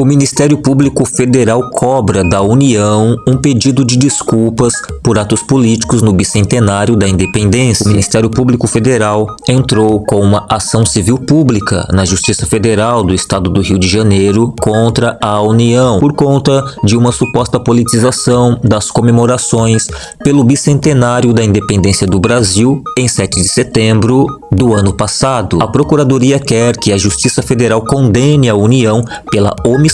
O Ministério Público Federal cobra da União um pedido de desculpas por atos políticos no bicentenário da independência. O Ministério Público Federal entrou com uma ação civil pública na Justiça Federal do Estado do Rio de Janeiro contra a União por conta de uma suposta politização das comemorações pelo bicentenário da independência do Brasil em 7 de setembro do ano passado. A Procuradoria quer que a Justiça Federal condene a União pela omissão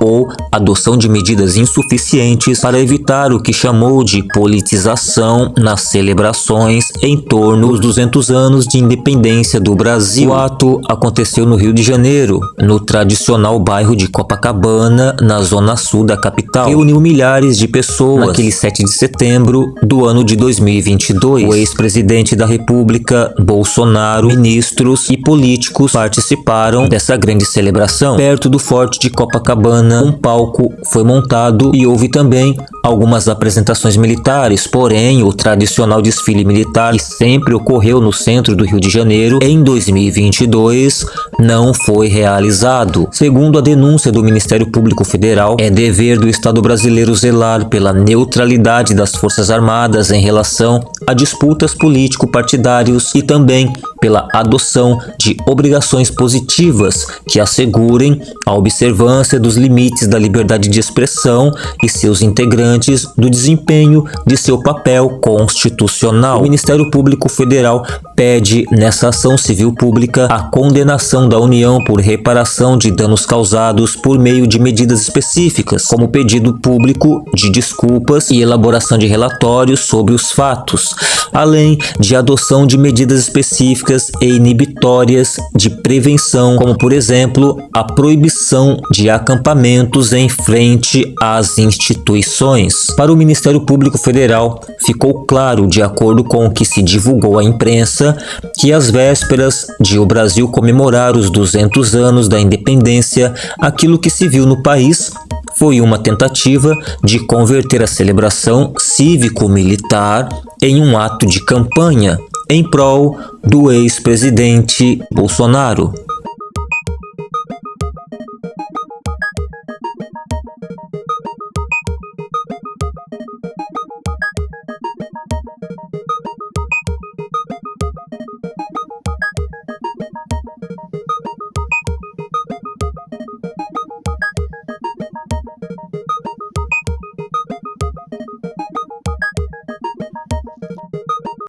ou adoção de medidas insuficientes para evitar o que chamou de politização nas celebrações em torno dos 200 anos de independência do Brasil. O ato aconteceu no Rio de Janeiro, no tradicional bairro de Copacabana, na zona sul da capital. Reuniu milhares de pessoas naquele 7 de setembro do ano de 2022. O ex-presidente da República, Bolsonaro, ministros e políticos participaram dessa grande celebração. Perto do Forte de Copacabana, um palco foi montado e houve também algumas apresentações militares, porém o tradicional desfile militar que sempre ocorreu no centro do Rio de Janeiro em 2022 não foi realizado. Segundo a denúncia do Ministério Público Federal, é dever do Estado brasileiro zelar pela neutralidade das Forças Armadas em relação a disputas político-partidários e também pela adoção de obrigações positivas que assegurem a observância dos limites da liberdade de expressão e seus integrantes do desempenho de seu papel constitucional. O Ministério Público Federal pede nessa ação civil pública a condenação da União por reparação de danos causados por meio de medidas específicas, como pedido público de desculpas e elaboração de relatórios sobre os fatos, além de adoção de medidas específicas e inibitórias de prevenção, como por exemplo a proibição de acampamentos em frente às instituições. Para o Ministério Público Federal, ficou claro, de acordo com o que se divulgou à imprensa, que às vésperas de o Brasil comemorar os 200 anos da independência, aquilo que se viu no país foi uma tentativa de converter a celebração cívico-militar em um ato de campanha em prol do ex-presidente Bolsonaro.